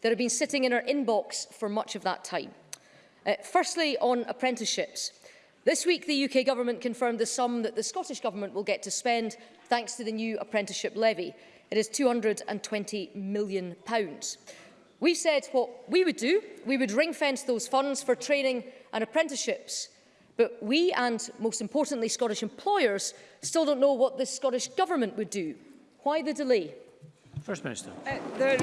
that have been sitting in our inbox for much of that time. Uh, firstly, on apprenticeships. This week, the UK Government confirmed the sum that the Scottish Government will get to spend thanks to the new apprenticeship levy. It is £220 million. pounds. We said what we would do. We would ring-fence those funds for training and apprenticeships. But we, and most importantly, Scottish employers, still don't know what the Scottish Government would do Why the delay? First Minister. Uh, there,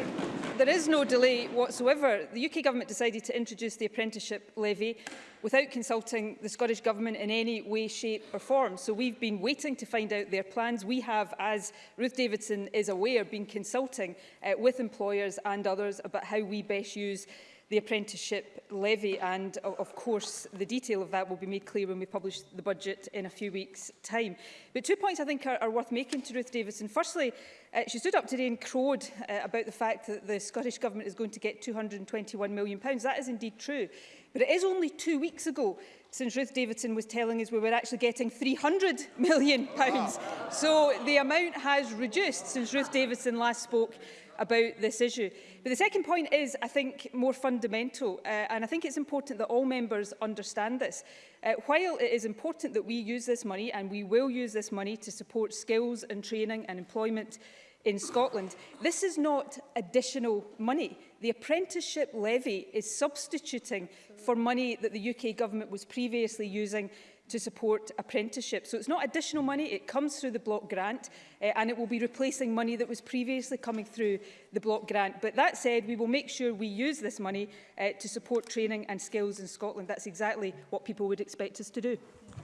there is no delay whatsoever. The UK Government decided to introduce the apprenticeship levy without consulting the Scottish Government in any way, shape or form. So we've been waiting to find out their plans. We have, as Ruth Davidson is aware, been consulting uh, with employers and others about how we best use the apprenticeship levy and of course the detail of that will be made clear when we publish the budget in a few weeks time. But two points I think are, are worth making to Ruth Davidson. Firstly, uh, she stood up today and crowed uh, about the fact that the Scottish Government is going to get £221 million. That is indeed true. But it is only two weeks ago since Ruth Davidson was telling us we were actually getting £300 million. Wow. So the amount has reduced since Ruth Davidson last spoke about this issue. But the second point is, I think, more fundamental, uh, and I think it's important that all members understand this. Uh, while it is important that we use this money, and we will use this money to support skills and training and employment in Scotland. This is not additional money. The apprenticeship levy is substituting for money that the UK government was previously using to support apprenticeships. So it's not additional money, it comes through the block grant uh, and it will be replacing money that was previously coming through the block grant. But that said, we will make sure we use this money uh, to support training and skills in Scotland. That's exactly what people would expect us to do.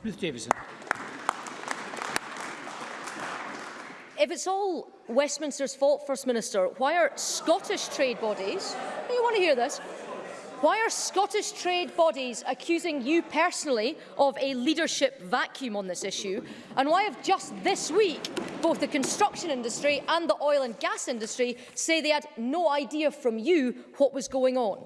Ruth Davison. If it's all Westminster's fault, First Minister, why are Scottish trade bodies, you want to hear this, Why are Scottish trade bodies accusing you personally of a leadership vacuum on this issue? And why have just this week both the construction industry and the oil and gas industry say they had no idea from you what was going on?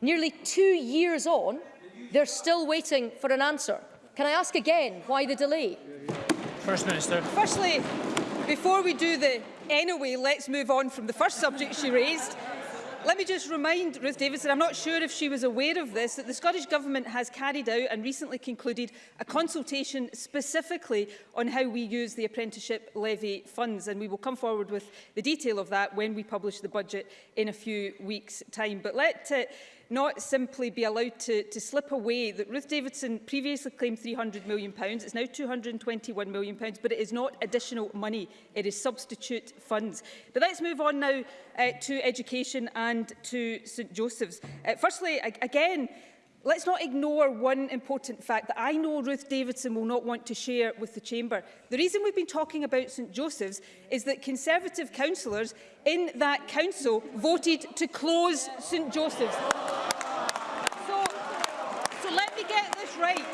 Nearly two years on, they're still waiting for an answer. Can I ask again why the delay? First Minister. Firstly, before we do the anyway, let's move on from the first subject she raised. Let me just remind Ruth Davidson, I'm not sure if she was aware of this, that the Scottish Government has carried out and recently concluded a consultation specifically on how we use the apprenticeship levy funds. And we will come forward with the detail of that when we publish the budget in a few weeks' time. But let uh, not simply be allowed to, to slip away. That Ruth Davidson previously claimed £300 million, it's now £221 million, but it is not additional money, it is substitute funds. But let's move on now uh, to education and to St Joseph's. Uh, firstly, again, Let's not ignore one important fact that I know Ruth Davidson will not want to share with the Chamber. The reason we've been talking about St Joseph's is that Conservative councillors in that council voted to close St Joseph's. So, so let me get this right.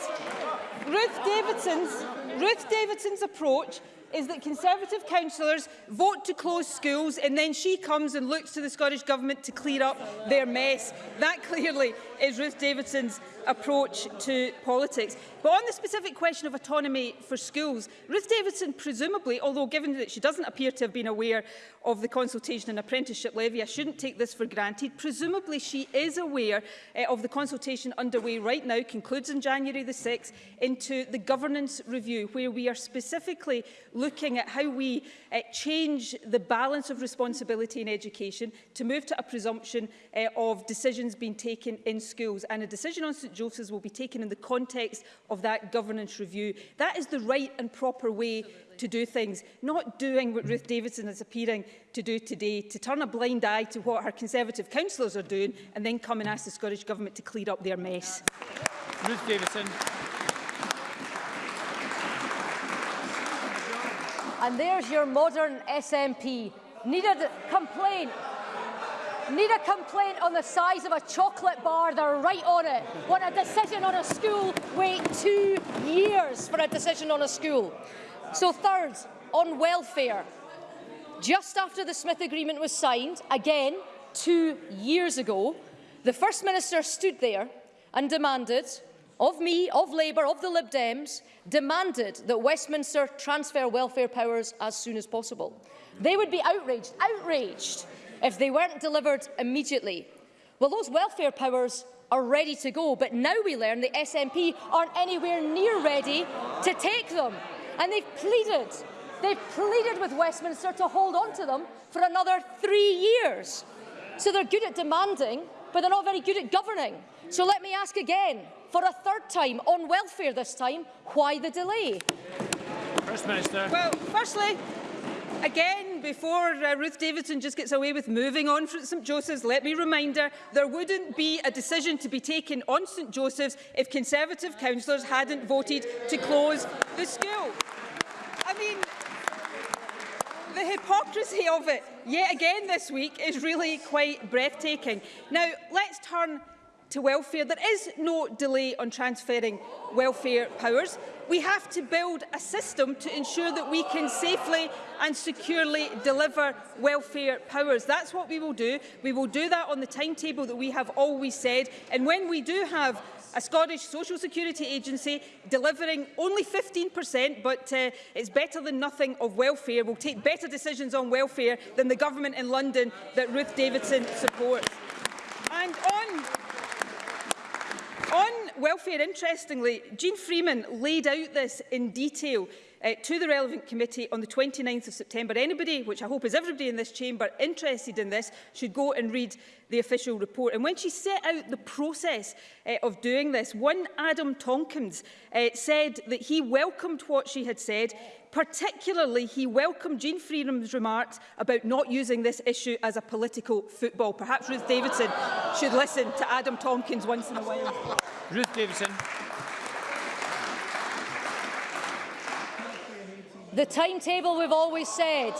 Ruth Davidson's, Ruth Davidson's approach is that Conservative councillors vote to close schools and then she comes and looks to the Scottish Government to clear up their mess. That clearly is Ruth Davidson's approach to politics. But on the specific question of autonomy for schools, Ruth Davidson presumably, although given that she doesn't appear to have been aware of the consultation and apprenticeship levy, I shouldn't take this for granted, presumably she is aware uh, of the consultation underway right now, concludes on January the 6th, into the governance review, where we are specifically looking at how we uh, change the balance of responsibility in education to move to a presumption uh, of decisions being taken in schools. And a decision on St Josephs will be taken in the context of that governance review. That is the right and proper way Absolutely. to do things, not doing what Ruth Davidson is appearing to do today, to turn a blind eye to what her Conservative councillors are doing and then come and ask the Scottish Government to clean up their mess. Ruth Davidson. And there's your modern SNP. Needed complaint Need a complaint on the size of a chocolate bar, they're right on it. Want a decision on a school, wait two years for a decision on a school. So third, on welfare. Just after the Smith Agreement was signed, again, two years ago, the First Minister stood there and demanded, of me, of Labour, of the Lib Dems, demanded that Westminster transfer welfare powers as soon as possible. They would be outraged, outraged if they weren't delivered immediately. Well, those welfare powers are ready to go, but now we learn the SNP aren't anywhere near ready to take them. And they've pleaded, they've pleaded with Westminster to hold on to them for another three years. So they're good at demanding, but they're not very good at governing. So let me ask again, for a third time, on welfare this time, why the delay? First Minister. Well, firstly, Again, before uh, Ruth Davidson just gets away with moving on from St Joseph's, let me remind her there wouldn't be a decision to be taken on St Joseph's if Conservative councillors hadn't voted to close the school. I mean, the hypocrisy of it yet again this week is really quite breathtaking. Now, let's turn to welfare. There is no delay on transferring welfare powers we have to build a system to ensure that we can safely and securely deliver welfare powers. That's what we will do. We will do that on the timetable that we have always said. And when we do have a Scottish Social Security Agency delivering only 15%, but uh, it's better than nothing of welfare. We'll take better decisions on welfare than the government in London that Ruth Davidson supports. And on On welfare, interestingly, Jean Freeman laid out this in detail uh, to the relevant committee on the 29th of September. Anybody, which I hope is everybody in this chamber, interested in this should go and read the official report. And when she set out the process uh, of doing this, one Adam Tonkins uh, said that he welcomed what she had said, Particularly, he welcomed Jean Freedom's remarks about not using this issue as a political football. Perhaps Ruth Davidson should listen to Adam Tonkins once in a while. Ruth Davidson. The timetable we've always said.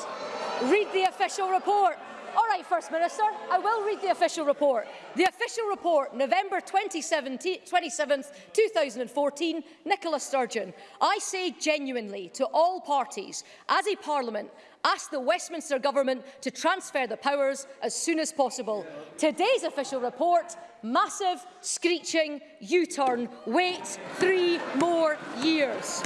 Read the official report. All right, First Minister, I will read the official report. The official report, November 27, 27th, 2014, Nicola Sturgeon. I say genuinely to all parties, as a parliament, ask the Westminster government to transfer the powers as soon as possible. Today's official report, massive, screeching U-turn. Wait three more years.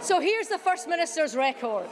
So here's the First Minister's record.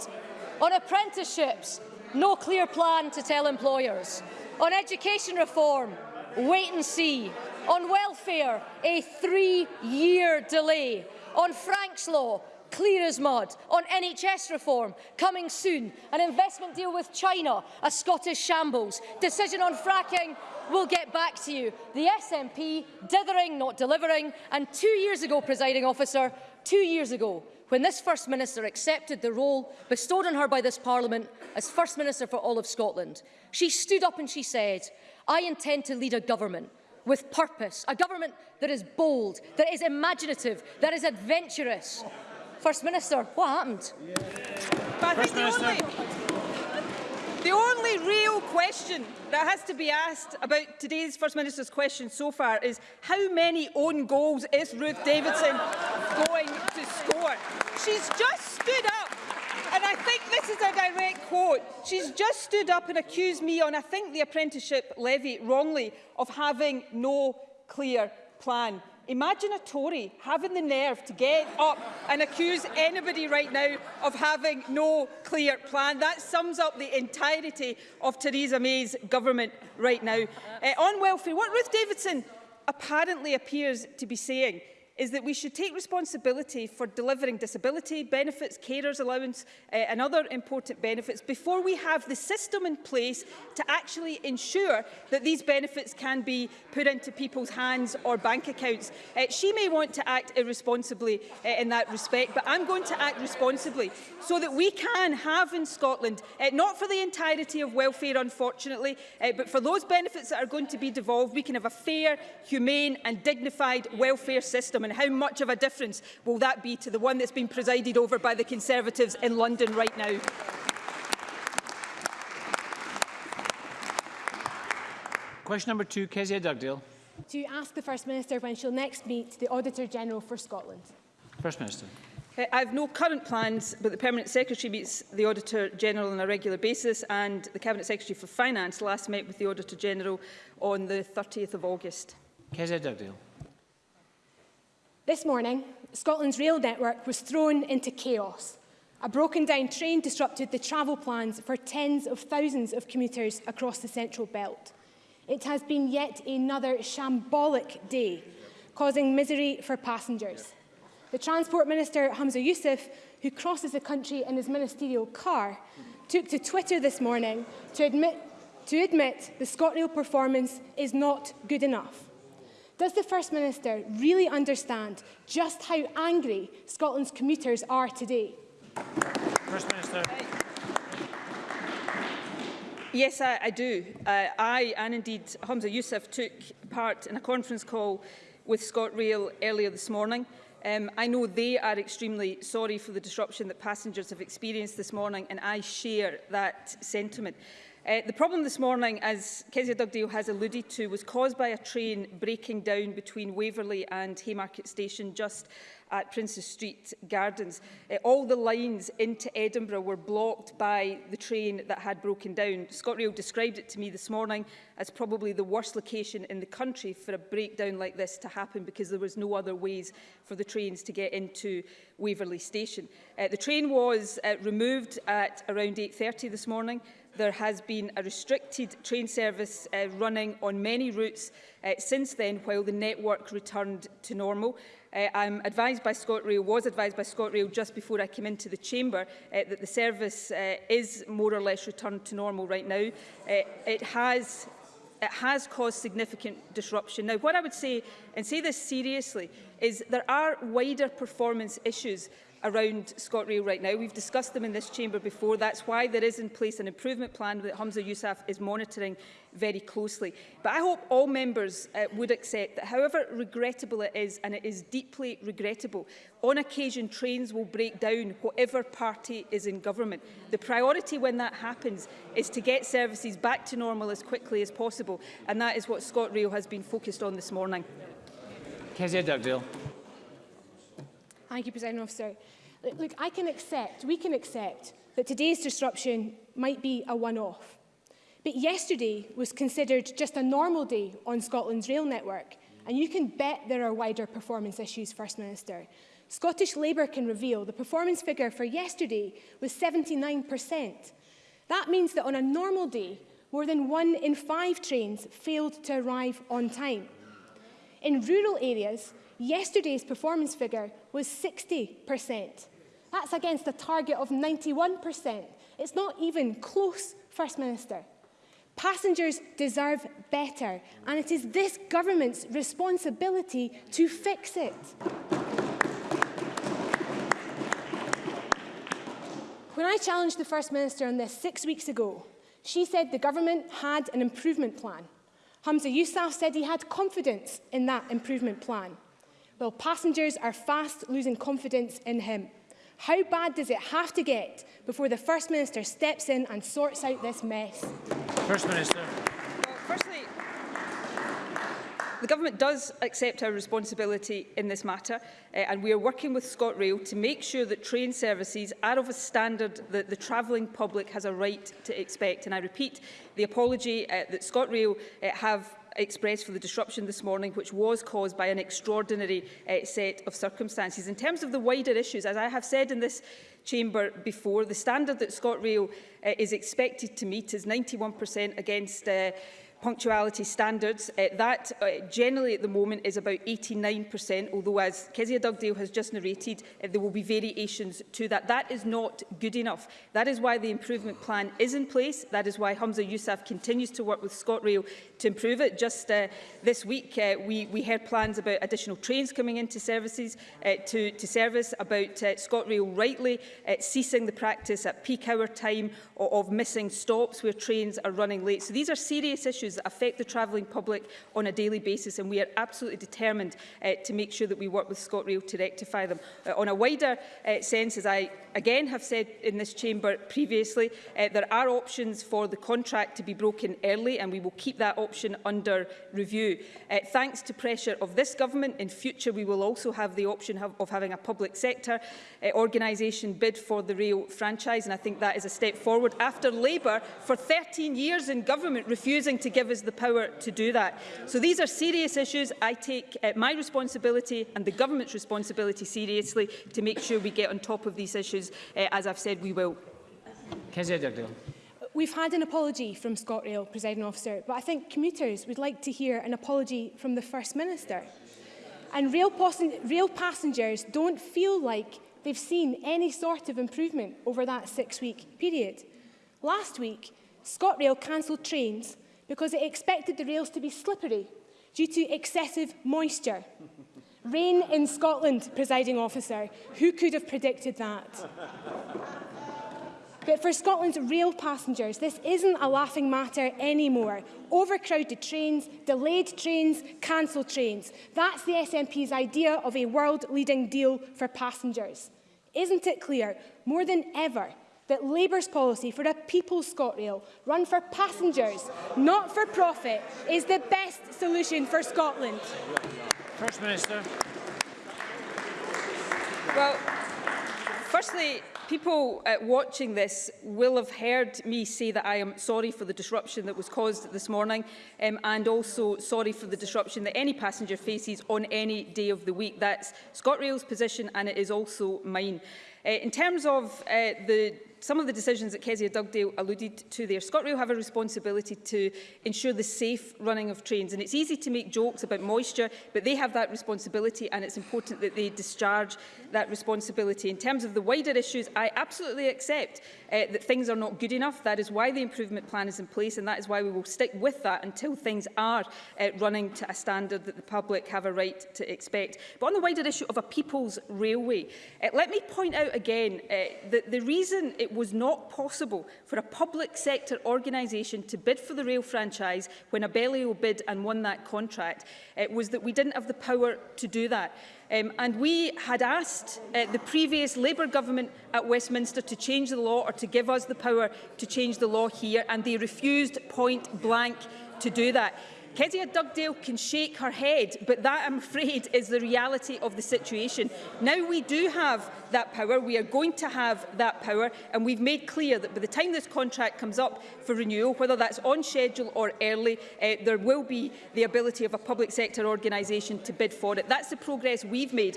On apprenticeships, no clear plan to tell employers. On education reform, wait and see. On welfare, a three-year delay. On Frank's Law, clear as mud. On NHS reform, coming soon. An investment deal with China, a Scottish shambles. Decision on fracking, we'll get back to you. The SNP dithering, not delivering. And two years ago, presiding officer, two years ago, when this First Minister accepted the role bestowed on her by this Parliament as First Minister for all of Scotland. She stood up and she said, I intend to lead a government with purpose, a government that is bold, that is imaginative, that is adventurous. First Minister, what happened? Yeah. First Minister. The only real question that has to be asked about today's First Minister's question so far is how many own goals is Ruth Davidson going to score? She's just stood up and I think this is a direct quote. She's just stood up and accused me on, I think, the apprenticeship levy wrongly of having no clear plan. Imagine a Tory having the nerve to get up and accuse anybody right now of having no clear plan. That sums up the entirety of Theresa May's government right now. Uh, on welfare, what Ruth Davidson apparently appears to be saying is that we should take responsibility for delivering disability benefits, carers allowance uh, and other important benefits before we have the system in place to actually ensure that these benefits can be put into people's hands or bank accounts. Uh, she may want to act irresponsibly uh, in that respect, but I'm going to act responsibly so that we can have in Scotland, uh, not for the entirety of welfare unfortunately, uh, but for those benefits that are going to be devolved, we can have a fair, humane and dignified welfare system system and how much of a difference will that be to the one that's been presided over by the Conservatives in London right now? Question number two, Kezia Dugdale. To ask the First Minister when she'll next meet the Auditor General for Scotland. First Minister. Uh, I have no current plans, but the Permanent Secretary meets the Auditor General on a regular basis and the Cabinet Secretary for Finance last met with the Auditor General on the 30th of August. Kezia Dugdale. This morning, Scotland's rail network was thrown into chaos. A broken-down train disrupted the travel plans for tens of thousands of commuters across the Central Belt. It has been yet another shambolic day, causing misery for passengers. The Transport Minister, Hamza Youssef, who crosses the country in his ministerial car, took to Twitter this morning to admit, to admit the ScotRail performance is not good enough. Does the First Minister really understand just how angry Scotland's commuters are today? First Minister. Yes, I, I do. Uh, I and indeed Hamza Youssef took part in a conference call with ScotRail earlier this morning. Um, I know they are extremely sorry for the disruption that passengers have experienced this morning and I share that sentiment. Uh, the problem this morning, as Kezia Dugdale has alluded to, was caused by a train breaking down between Waverley and Haymarket Station just at Prince's Street Gardens. Uh, all the lines into Edinburgh were blocked by the train that had broken down. ScotRail described it to me this morning as probably the worst location in the country for a breakdown like this to happen because there was no other ways for the trains to get into Waverley Station. Uh, the train was uh, removed at around 8.30 this morning there has been a restricted train service uh, running on many routes uh, since then while the network returned to normal. Uh, I'm advised by ScotRail, was advised by ScotRail just before I came into the chamber uh, that the service uh, is more or less returned to normal right now. Uh, it has it has caused significant disruption. Now, what I would say, and say this seriously, is there are wider performance issues around ScotRail right now. We've discussed them in this chamber before. That's why there is in place an improvement plan that Hamza Yousaf is monitoring very closely. But I hope all members uh, would accept that however regrettable it is, and it is deeply regrettable, on occasion trains will break down whatever party is in government. The priority when that happens is to get services back to normal as quickly as possible, and that is what ScotRail has been focused on this morning. Kezia Dugdale. Thank you, President Officer. Look, I can accept, we can accept, that today's disruption might be a one-off. But yesterday was considered just a normal day on Scotland's rail network, and you can bet there are wider performance issues, First Minister. Scottish Labour can reveal the performance figure for yesterday was 79%. That means that on a normal day, more than one in five trains failed to arrive on time. In rural areas, Yesterday's performance figure was 60%. That's against a target of 91%. It's not even close, First Minister. Passengers deserve better, and it is this government's responsibility to fix it. When I challenged the First Minister on this six weeks ago, she said the government had an improvement plan. Hamza Yousaf said he had confidence in that improvement plan while passengers are fast losing confidence in him. How bad does it have to get before the First Minister steps in and sorts out this mess? First Minister. Well, firstly, the Government does accept our responsibility in this matter uh, and we are working with ScotRail to make sure that train services are of a standard that the travelling public has a right to expect. And I repeat the apology uh, that ScotRail uh, eh, have expressed for the disruption this morning, which was caused by an extraordinary uh, set of circumstances. In terms of the wider issues, as I have said in this chamber before, the standard that ScotRail uh, eh, is expected to meet is 91% against uh, punctuality standards. Uh, that uh, generally at the moment is about 89%, although as Kezia Dugdale has just narrated, uh, there will be variations to that. That is not good enough. That is why the improvement plan is in place. That is why Hamza Yousaf continues to work with ScotRail to improve it. Just uh, this week, uh, we, we heard plans about additional trains coming into services uh, to, to service, about uh, ScotRail rightly uh, ceasing the practice at peak hour time of missing stops where trains are running late. So these are serious issues issues that affect the travelling public on a daily basis and we are absolutely determined uh, to make sure that we work with ScotRail to rectify them. Uh, on a wider uh, sense, as I again have said in this chamber previously, uh, there are options for the contract to be broken early and we will keep that option under review. Uh, thanks to pressure of this government, in future we will also have the option have, of having a public sector uh, organisation bid for the rail franchise and I think that is a step forward after Labour for 13 years in government refusing to give give us the power to do that. So these are serious issues. I take uh, my responsibility and the government's responsibility seriously to make sure we get on top of these issues, uh, as I've said we will. We've had an apology from ScotRail, presiding officer, but I think commuters would like to hear an apology from the First Minister. And rail, rail passengers don't feel like they've seen any sort of improvement over that six-week period. Last week, ScotRail cancelled trains because it expected the rails to be slippery due to excessive moisture. Rain in Scotland, presiding officer. Who could have predicted that? But for Scotland's rail passengers, this isn't a laughing matter anymore. Overcrowded trains, delayed trains, cancelled trains. That's the SNP's idea of a world-leading deal for passengers. Isn't it clear, more than ever, that Labour's policy for a people's ScotRail, run for passengers, not for profit, is the best solution for Scotland? First Minister. Well, firstly, people uh, watching this will have heard me say that I am sorry for the disruption that was caused this morning um, and also sorry for the disruption that any passenger faces on any day of the week. That's ScotRail's position and it is also mine. Uh, in terms of uh, the some of the decisions that Kezia Dugdale alluded to there, ScotRail have a responsibility to ensure the safe running of trains. And it's easy to make jokes about moisture, but they have that responsibility and it's important that they discharge that responsibility. In terms of the wider issues, I absolutely accept uh, that things are not good enough. That is why the improvement plan is in place and that is why we will stick with that until things are uh, running to a standard that the public have a right to expect. But on the wider issue of a people's railway, uh, let me point out again uh, that the reason it was not possible for a public sector organisation to bid for the rail franchise when Abellio bid and won that contract. It was that we didn't have the power to do that. Um, and we had asked uh, the previous Labour government at Westminster to change the law or to give us the power to change the law here, and they refused point blank to do that. Kedia Dugdale can shake her head, but that, I'm afraid, is the reality of the situation. Now we do have that power, we are going to have that power, and we've made clear that by the time this contract comes up for renewal, whether that's on schedule or early, uh, there will be the ability of a public sector organisation to bid for it. That's the progress we've made,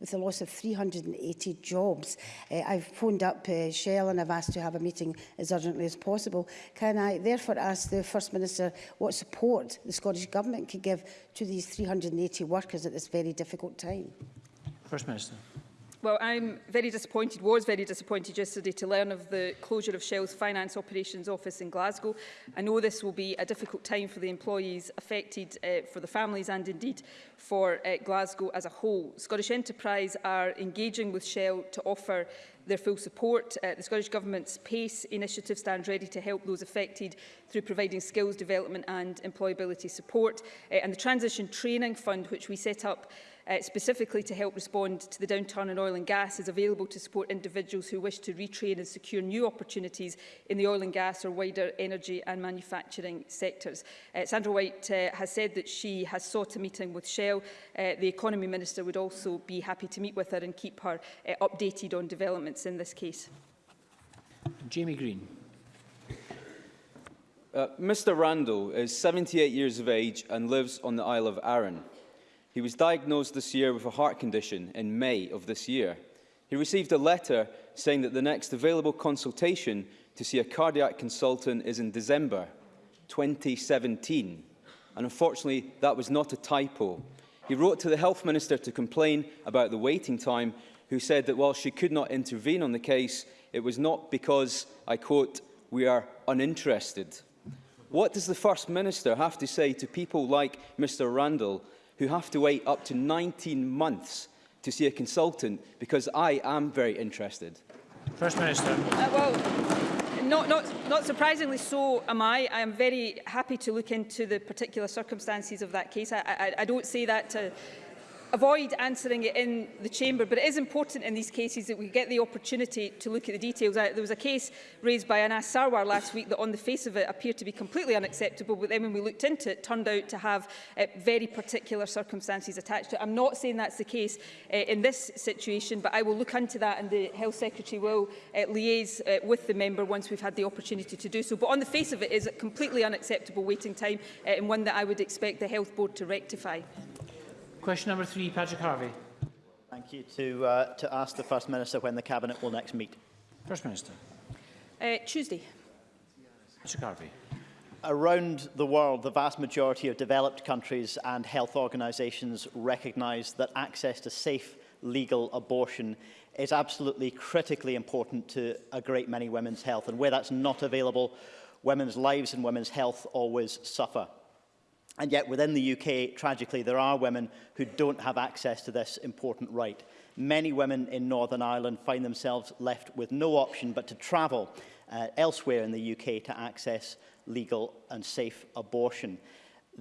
with the loss of 380 jobs. Uh, I've phoned up uh, Shell and I've asked to have a meeting as urgently as possible. Can I therefore ask the First Minister what support the Scottish Government could give to these 380 workers at this very difficult time? First Minister. Well, I'm very disappointed, was very disappointed yesterday to learn of the closure of Shell's Finance Operations Office in Glasgow. I know this will be a difficult time for the employees affected, uh, for the families and indeed for uh, Glasgow as a whole. Scottish Enterprise are engaging with Shell to offer their full support. Uh, the Scottish Government's PACE initiative stands ready to help those affected through providing skills development and employability support. Uh, and the Transition Training Fund, which we set up uh, specifically to help respond to the downturn in oil and gas is available to support individuals who wish to retrain and secure new opportunities in the oil and gas or wider energy and manufacturing sectors. Uh, Sandra White uh, has said that she has sought a meeting with Shell. Uh, the Economy Minister would also be happy to meet with her and keep her uh, updated on developments in this case. Jamie Green. Uh, Mr Randall is 78 years of age and lives on the Isle of Arran. He was diagnosed this year with a heart condition in May of this year. He received a letter saying that the next available consultation to see a cardiac consultant is in December 2017. And unfortunately, that was not a typo. He wrote to the Health Minister to complain about the waiting time, who said that while she could not intervene on the case, it was not because, I quote, we are uninterested. What does the First Minister have to say to people like Mr Randall who have to wait up to 19 months to see a consultant because I am very interested. First Minister. Uh, well, not, not, not surprisingly so am I. I am very happy to look into the particular circumstances of that case. I, I, I don't say that to avoid answering it in the chamber, but it is important in these cases that we get the opportunity to look at the details. There was a case raised by Anas Sarwar last week that on the face of it appeared to be completely unacceptable, but then when we looked into it, it turned out to have uh, very particular circumstances attached to it. I'm not saying that's the case uh, in this situation, but I will look into that and the Health Secretary will uh, liaise uh, with the member once we've had the opportunity to do so. But on the face of it is a completely unacceptable waiting time uh, and one that I would expect the Health Board to rectify. Question number three, Patrick Harvey. Thank you. To, uh, to ask the First Minister when the Cabinet will next meet. First Minister. Uh, Tuesday. Patrick Harvey. Around the world, the vast majority of developed countries and health organisations recognise that access to safe legal abortion is absolutely critically important to a great many women's health. And where that's not available, women's lives and women's health always suffer. And yet within the UK, tragically, there are women who don't have access to this important right. Many women in Northern Ireland find themselves left with no option but to travel uh, elsewhere in the UK to access legal and safe abortion.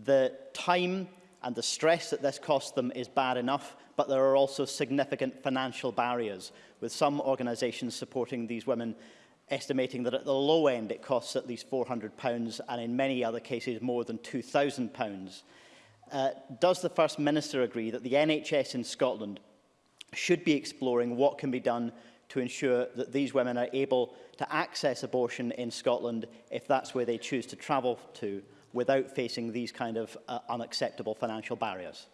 The time and the stress that this costs them is bad enough, but there are also significant financial barriers, with some organisations supporting these women estimating that at the low end it costs at least £400 and in many other cases more than £2,000. Uh, does the First Minister agree that the NHS in Scotland should be exploring what can be done to ensure that these women are able to access abortion in Scotland if that's where they choose to travel to without facing these kind of uh, unacceptable financial barriers?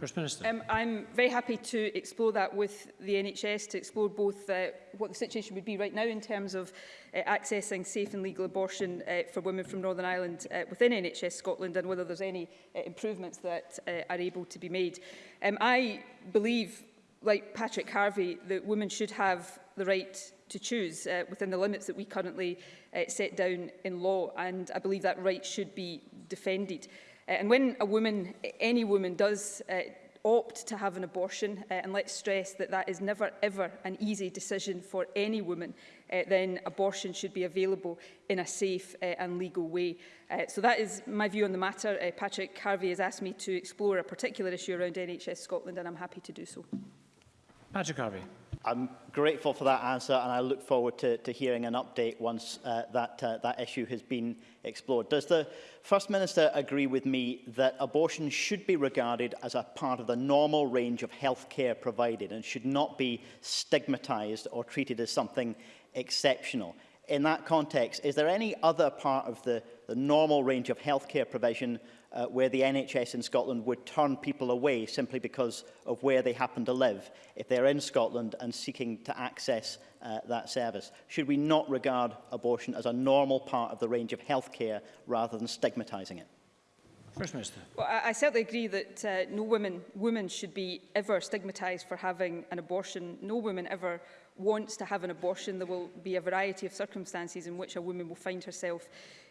First Minister. Um, I'm very happy to explore that with the NHS, to explore both uh, what the situation would be right now in terms of uh, accessing safe and legal abortion uh, for women from Northern Ireland uh, within NHS Scotland and whether there's any uh, improvements that uh, are able to be made. Um, I believe, like Patrick Harvey, that women should have the right to choose uh, within the limits that we currently uh, set down in law and I believe that right should be defended. Uh, and when a woman, any woman, does uh, opt to have an abortion, uh, and let's stress that that is never ever an easy decision for any woman, uh, then abortion should be available in a safe uh, and legal way. Uh, so that is my view on the matter. Uh, Patrick Harvey has asked me to explore a particular issue around NHS Scotland, and I'm happy to do so. Patrick Harvey. I'm grateful for that answer and I look forward to, to hearing an update once uh, that, uh, that issue has been explored. Does the First Minister agree with me that abortion should be regarded as a part of the normal range of health care provided and should not be stigmatised or treated as something exceptional? In that context, is there any other part of the, the normal range of health care provision uh, where the NHS in Scotland would turn people away simply because of where they happen to live if they're in Scotland and seeking to access uh, that service? Should we not regard abortion as a normal part of the range of healthcare rather than stigmatising it? First Minister. Well, I, I certainly agree that uh, no woman, woman should be ever stigmatised for having an abortion. No woman ever wants to have an abortion. There will be a variety of circumstances in which a woman will find herself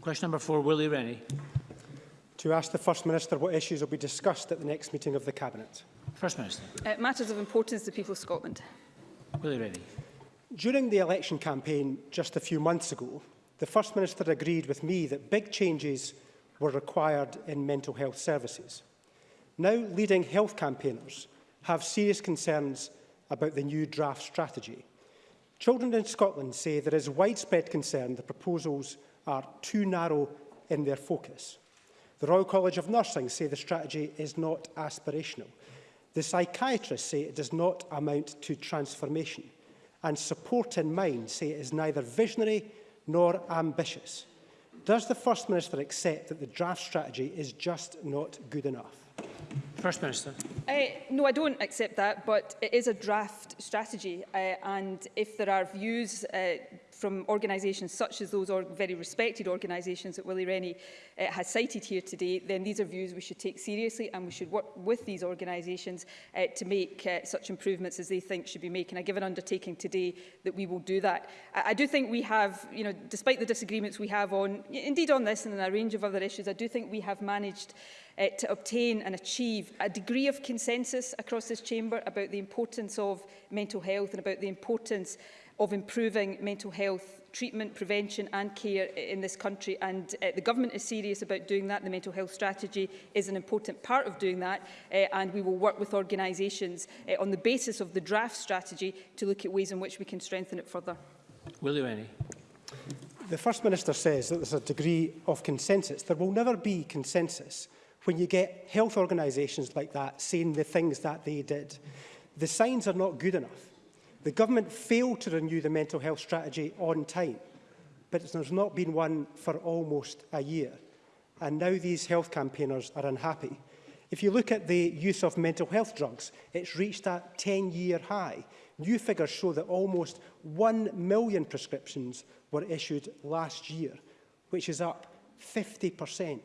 Question number four, Willie Rennie. To ask the First Minister what issues will be discussed at the next meeting of the Cabinet. First Minister. Uh, matters of importance to the people of Scotland. Willie Rennie. During the election campaign just a few months ago, the First Minister agreed with me that big changes were required in mental health services. Now leading health campaigners have serious concerns about the new draft strategy. Children in Scotland say there is widespread concern the proposals are too narrow in their focus. The Royal College of Nursing say the strategy is not aspirational. The psychiatrists say it does not amount to transformation. And support in mind say it is neither visionary nor ambitious. Does the First Minister accept that the draft strategy is just not good enough? First Minister. Uh, no, I don't accept that, but it is a draft strategy. Uh, and if there are views uh, from organisations such as those or very respected organisations that Willie Rennie uh, has cited here today, then these are views we should take seriously and we should work with these organisations uh, to make uh, such improvements as they think should be made. And I give an undertaking today that we will do that. I, I do think we have, you know, despite the disagreements we have on, indeed on this and on a range of other issues, I do think we have managed uh, to obtain and achieve a degree of consensus across this chamber about the importance of mental health and about the importance of improving mental health treatment, prevention and care in this country and uh, the government is serious about doing that. The mental health strategy is an important part of doing that uh, and we will work with organisations uh, on the basis of the draft strategy to look at ways in which we can strengthen it further. Will you any? The First Minister says that there's a degree of consensus. There will never be consensus when you get health organisations like that saying the things that they did. The signs are not good enough. The government failed to renew the mental health strategy on time, but there's not been one for almost a year. And now these health campaigners are unhappy. If you look at the use of mental health drugs, it's reached a 10-year high. New figures show that almost 1 million prescriptions were issued last year, which is up 50%.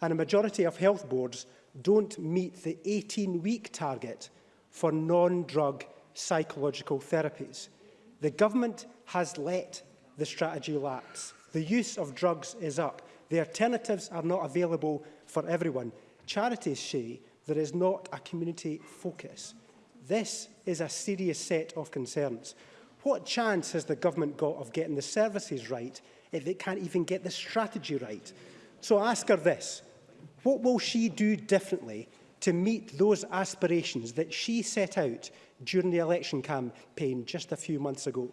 And a majority of health boards don't meet the 18-week target for non-drug psychological therapies. The government has let the strategy lapse. The use of drugs is up. The alternatives are not available for everyone. Charities say there is not a community focus. This is a serious set of concerns. What chance has the government got of getting the services right if they can't even get the strategy right? So I ask her this. What will she do differently to meet those aspirations that she set out during the election campaign just a few months ago?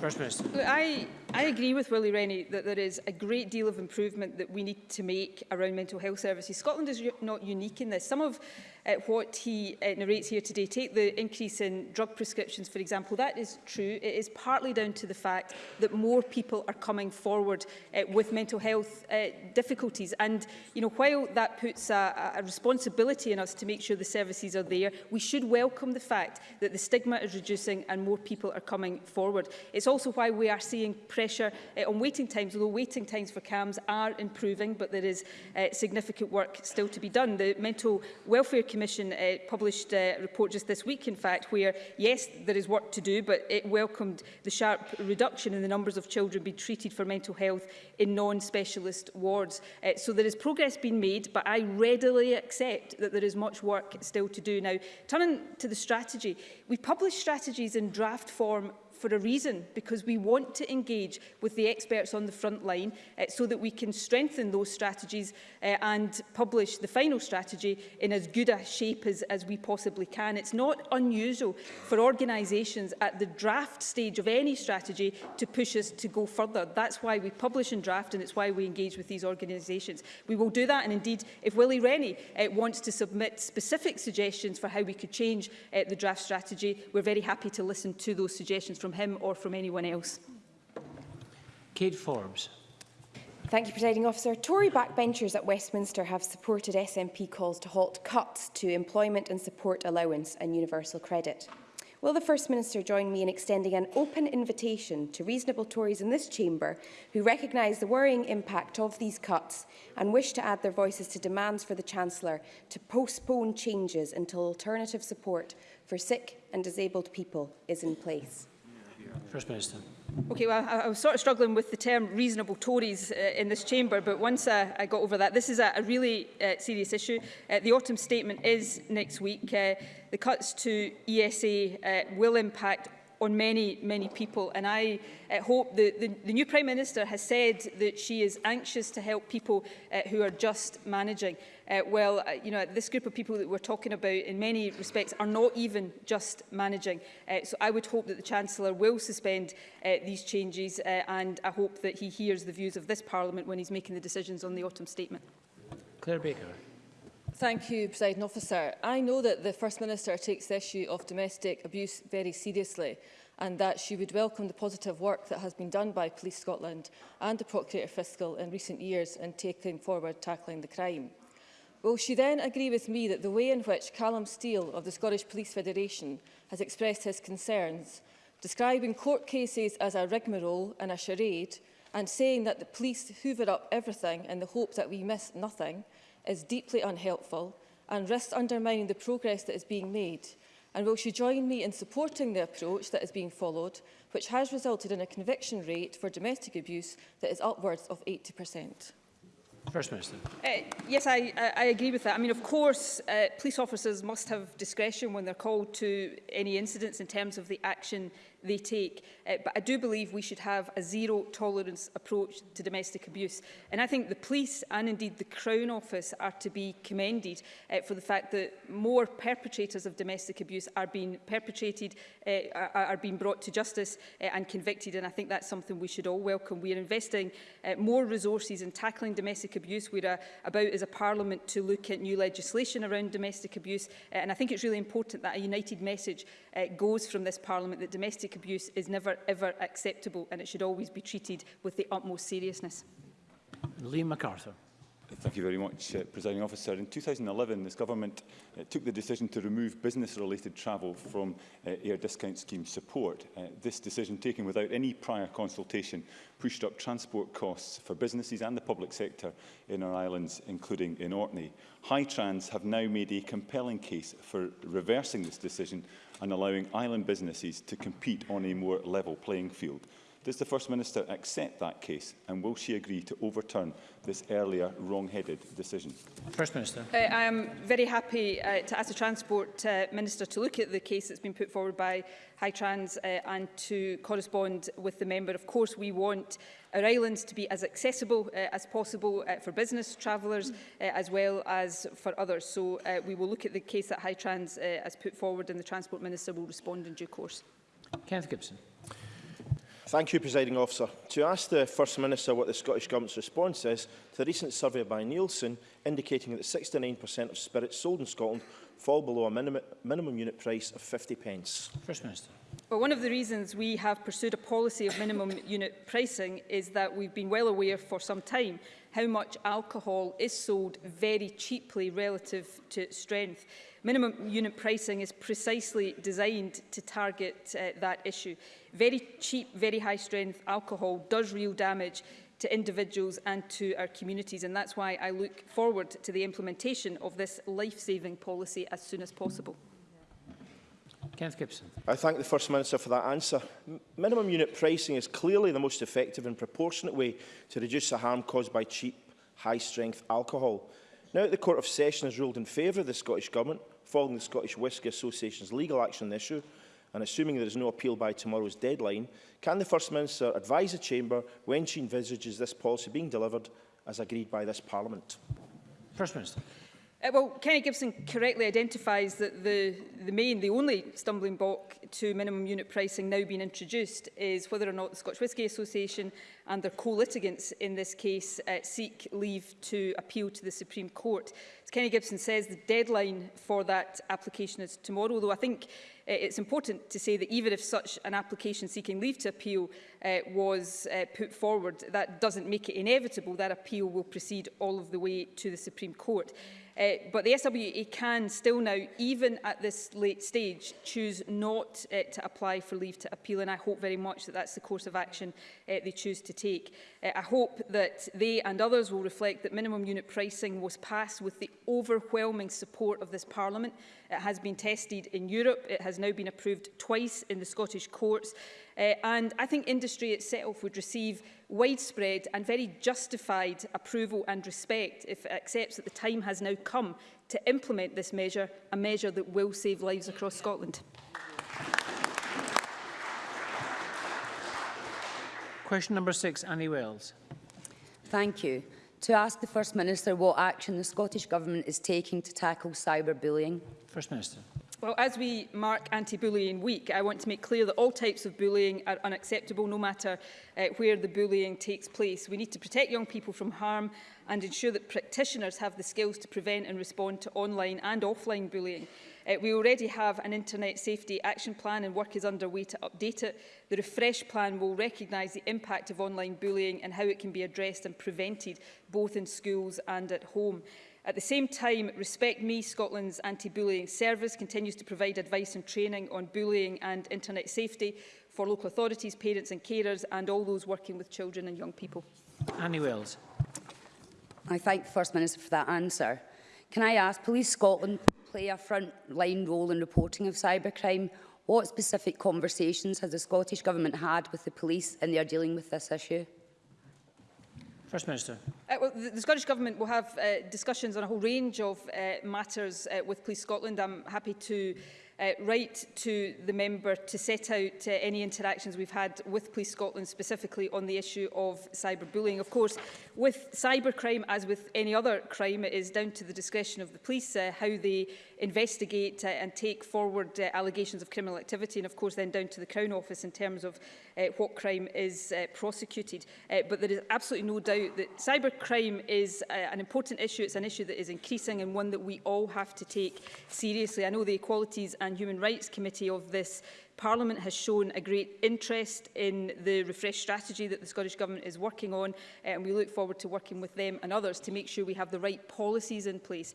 First Minister. I I agree with Willie Rennie that there is a great deal of improvement that we need to make around mental health services. Scotland is not unique in this. Some of uh, what he uh, narrates here today, take the increase in drug prescriptions, for example, that is true. It is partly down to the fact that more people are coming forward uh, with mental health uh, difficulties. And, you know, while that puts a, a responsibility on us to make sure the services are there, we should welcome the fact that the stigma is reducing and more people are coming forward. It's also why we are seeing pressure uh, on waiting times, although waiting times for CAMS are improving, but there is uh, significant work still to be done. The Mental Welfare Commission uh, published a report just this week, in fact, where, yes, there is work to do, but it welcomed the sharp reduction in the numbers of children being treated for mental health in non-specialist wards. Uh, so there is progress being made, but I readily accept that there is much work still to do. Now, turning to the strategy, we published strategies in draft form for a reason, because we want to engage with the experts on the front line uh, so that we can strengthen those strategies uh, and publish the final strategy in as good a shape as, as we possibly can. It's not unusual for organisations at the draft stage of any strategy to push us to go further. That's why we publish and draft and it's why we engage with these organisations. We will do that and indeed if Willie Rennie uh, wants to submit specific suggestions for how we could change uh, the draft strategy, we're very happy to listen to those suggestions from from him or from anyone else. Kate Forbes. Thank you, Presiding Officer. Tory backbenchers at Westminster have supported SNP calls to halt cuts to employment and support allowance and universal credit. Will the First Minister join me in extending an open invitation to reasonable Tories in this chamber who recognise the worrying impact of these cuts and wish to add their voices to demands for the Chancellor to postpone changes until alternative support for sick and disabled people is in place? First Minister. Okay, well, I, I was sort of struggling with the term reasonable Tories uh, in this chamber, but once uh, I got over that, this is a, a really uh, serious issue. Uh, the autumn statement is next week. Uh, the cuts to ESA uh, will impact on many, many people. And I uh, hope the, the, the new Prime Minister has said that she is anxious to help people uh, who are just managing. Uh, well, uh, you know, this group of people that we're talking about in many respects are not even just managing. Uh, so I would hope that the Chancellor will suspend uh, these changes uh, and I hope that he hears the views of this Parliament when he's making the decisions on the autumn statement. Claire Baker. Thank you, President Officer. I know that the First Minister takes the issue of domestic abuse very seriously and that she would welcome the positive work that has been done by Police Scotland and the Procurator Fiscal in recent years in taking forward tackling the crime. Will she then agree with me that the way in which Callum Steele of the Scottish Police Federation has expressed his concerns, describing court cases as a rigmarole and a charade, and saying that the police hoover up everything in the hope that we miss nothing, is deeply unhelpful and risks undermining the progress that is being made. And will she join me in supporting the approach that is being followed, which has resulted in a conviction rate for domestic abuse that is upwards of 80%? First Minister. Uh, yes, I, I, agree with that. I mean, of course, uh, police officers must have discretion when they're called to any incidents in terms of the action they take. Uh, but I do believe we should have a zero tolerance approach to domestic abuse. And I think the police and indeed the Crown Office are to be commended uh, for the fact that more perpetrators of domestic abuse are being perpetrated, uh, are, being brought to justice uh, and convicted. And I think that's something we should all welcome. We are investing uh, more resources in tackling domestic abuse. We're uh, about as a parliament to look at new legislation around domestic abuse. Uh, and I think it's really important that a united message uh, goes from this parliament that domestic abuse is never ever acceptable and it should always be treated with the utmost seriousness. Liam MacArthur. Thank you very much, uh, Presiding Officer. In 2011, this government uh, took the decision to remove business-related travel from uh, air discount scheme support. Uh, this decision, taken without any prior consultation, pushed up transport costs for businesses and the public sector in our islands, including in Orkney. Trans have now made a compelling case for reversing this decision and allowing island businesses to compete on a more level playing field. Does the First Minister accept that case and will she agree to overturn this earlier wrong-headed decision? First Minister. Uh, I am very happy uh, to ask the Transport uh, Minister to look at the case that's been put forward by High Trans uh, and to correspond with the member. Of course, we want our islands to be as accessible uh, as possible uh, for business travellers uh, as well as for others. So uh, we will look at the case that High Trans uh, has put forward and the Transport Minister will respond in due course. Kenneth Gibson. Thank you, Presiding Officer. To ask the First Minister what the Scottish Government's response is to the recent survey by Nielsen indicating that 69% of spirits sold in Scotland fall below a minimum, minimum unit price of 50 pence. First Minister. Well, one of the reasons we have pursued a policy of minimum unit pricing is that we've been well aware for some time how much alcohol is sold very cheaply relative to its strength. Minimum unit pricing is precisely designed to target uh, that issue. Very cheap, very high strength alcohol does real damage to individuals and to our communities and that's why I look forward to the implementation of this life-saving policy as soon as possible. Kenneth Gibson. I thank the First Minister for that answer. M minimum unit pricing is clearly the most effective and proportionate way to reduce the harm caused by cheap, high-strength alcohol. Now that the Court of Session has ruled in favour of the Scottish Government, following the Scottish Whisky Association's legal action on the issue, and assuming there is no appeal by tomorrow's deadline, can the First Minister advise the Chamber when she envisages this policy being delivered as agreed by this Parliament? First Minister. Uh, well, Kenny Gibson correctly identifies that the, the main, the only stumbling block to minimum unit pricing now being introduced is whether or not the Scotch Whisky Association and their co-litigants in this case uh, seek leave to appeal to the Supreme Court. As Kenny Gibson says, the deadline for that application is tomorrow, though I think uh, it's important to say that even if such an application seeking leave to appeal uh, was uh, put forward, that doesn't make it inevitable. That appeal will proceed all of the way to the Supreme Court. Uh, but the SWA e can still now, even at this late stage, choose not uh, to apply for leave to appeal, and I hope very much that that's the course of action uh, they choose to take. Uh, I hope that they and others will reflect that minimum unit pricing was passed with the overwhelming support of this Parliament. It has been tested in Europe. It has now been approved twice in the Scottish courts. Uh, and I think industry itself would receive widespread and very justified approval and respect if it accepts that the time has now come to implement this measure, a measure that will save lives across Scotland. Question number six, Annie Wells. Thank you. To ask the First Minister what action the Scottish Government is taking to tackle cyberbullying. First Minister. Well, as we mark Anti-Bullying Week, I want to make clear that all types of bullying are unacceptable, no matter uh, where the bullying takes place. We need to protect young people from harm and ensure that practitioners have the skills to prevent and respond to online and offline bullying. Uh, we already have an Internet Safety Action Plan and work is underway to update it. The refresh plan will recognise the impact of online bullying and how it can be addressed and prevented both in schools and at home. At the same time, Respect Me, Scotland's anti-bullying service, continues to provide advice and training on bullying and internet safety for local authorities, parents and carers and all those working with children and young people. Annie Wells. I thank the First Minister for that answer. Can I ask, Police Scotland play a front-line role in reporting of cybercrime. What specific conversations has the Scottish Government had with the police in their dealing with this issue? First Minister. Uh, well, the, the Scottish Government will have uh, discussions on a whole range of uh, matters uh, with Police Scotland. I'm happy to uh, write to the member to set out uh, any interactions we've had with Police Scotland specifically on the issue of cyberbullying. Of course, with cybercrime, as with any other crime, it is down to the discretion of the police uh, how they investigate uh, and take forward uh, allegations of criminal activity and of course then down to the Crown Office in terms of uh, what crime is uh, prosecuted. Uh, but there is absolutely no doubt that cybercrime is uh, an important issue. It's an issue that is increasing and one that we all have to take seriously. I know the Equalities and and Human Rights Committee of this Parliament has shown a great interest in the refresh strategy that the Scottish Government is working on eh, and we look forward to working with them and others to make sure we have the right policies in place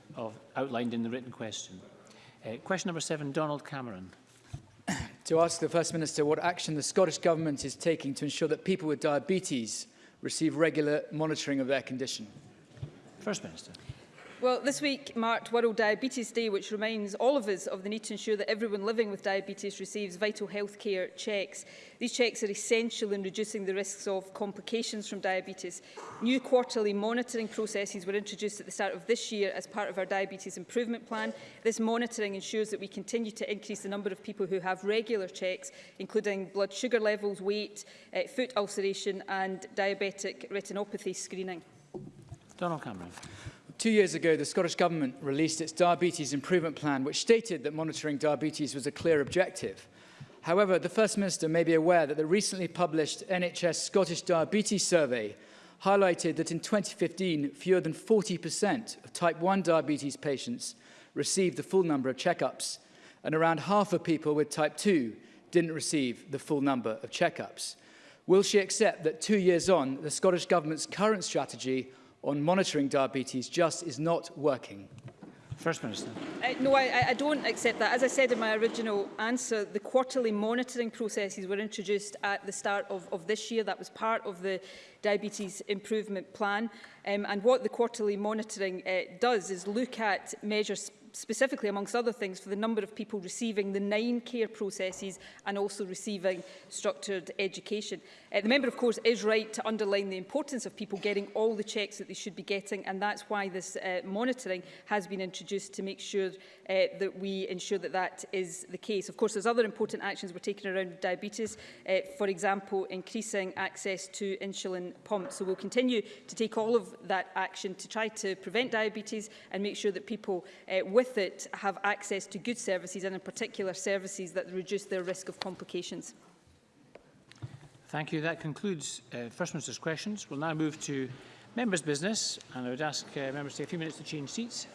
of outlined in the written question. Uh, question number seven, Donald Cameron. to ask the First Minister what action the Scottish Government is taking to ensure that people with diabetes receive regular monitoring of their condition. First Minister. Well, this week marked World Diabetes Day, which reminds all of us of the need to ensure that everyone living with diabetes receives vital health care checks. These checks are essential in reducing the risks of complications from diabetes. New quarterly monitoring processes were introduced at the start of this year as part of our Diabetes Improvement Plan. This monitoring ensures that we continue to increase the number of people who have regular checks, including blood sugar levels, weight, uh, foot ulceration and diabetic retinopathy screening. Donald Cameron. Two years ago, the Scottish Government released its Diabetes Improvement Plan, which stated that monitoring diabetes was a clear objective. However, the First Minister may be aware that the recently published NHS Scottish Diabetes Survey highlighted that in 2015, fewer than 40% of type 1 diabetes patients received the full number of checkups, and around half of people with type 2 didn't receive the full number of checkups. Will she accept that two years on, the Scottish Government's current strategy on monitoring diabetes just is not working? First Minister. Uh, no, I, I don't accept that. As I said in my original answer, the quarterly monitoring processes were introduced at the start of, of this year. That was part of the Diabetes Improvement Plan. Um, and what the quarterly monitoring uh, does is look at measures specifically, amongst other things, for the number of people receiving the nine care processes and also receiving structured education. Uh, the member, of course, is right to underline the importance of people getting all the checks that they should be getting, and that's why this uh, monitoring has been introduced to make sure uh, that we ensure that that is the case. Of course, there's other important actions we're taking around diabetes, uh, for example, increasing access to insulin pumps. So we'll continue to take all of that action to try to prevent diabetes and make sure that people uh, with with it have access to good services and in particular services that reduce their risk of complications. Thank you. That concludes uh, First Minister's questions. We'll now move to members' business and I would ask uh, members to take a few minutes to change seats.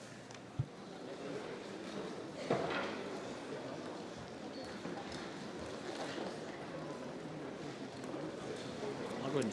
I'll go and